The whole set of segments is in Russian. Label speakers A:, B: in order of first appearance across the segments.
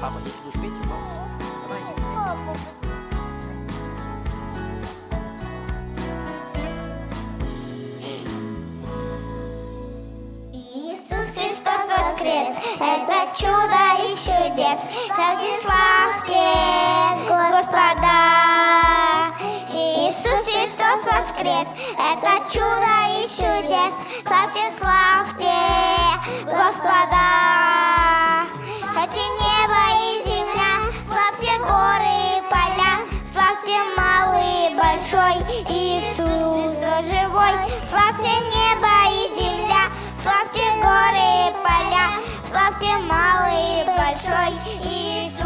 A: папа, если будешь петь, папа. Давай.
B: Папа, Иисус Христос воскрес, это чудо и чудес. Славьте, славьте Господа. Иисус Христос воскрес, это чудо и чудес. Славьте, славьте Иисус Христос живой. Славьте небо и земля, славьте горы и поля, славьте малый и большой, Иисус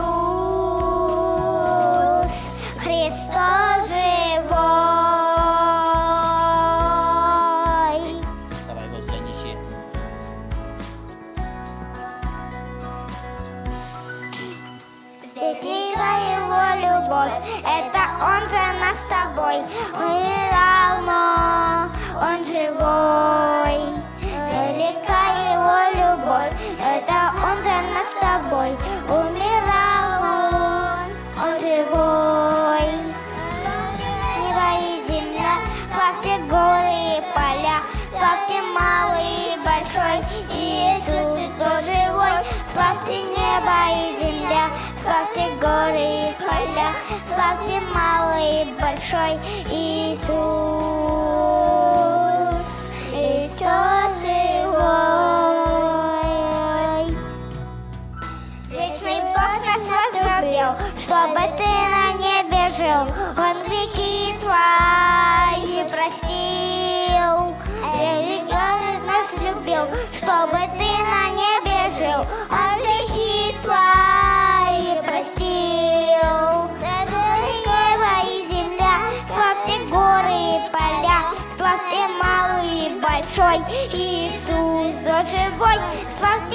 B: Христос живой.
A: Давай, Господи, неси.
B: Здесь лила его любовь, это он за нас с тобой умирал, но он живой. Велика его любовь, это он за нас с тобой умирал, он, он живой. Небо и земля, славьте горы и поля, славьте малый и большой, Иисус Христос живой. Славьте небо и земля, славьте малый и большой, Иисус Христос живой. Вечный Бог нас возлюбил, чтобы ты на небе жил. Он грехи твои большой, Иисус Христос живой. Славьте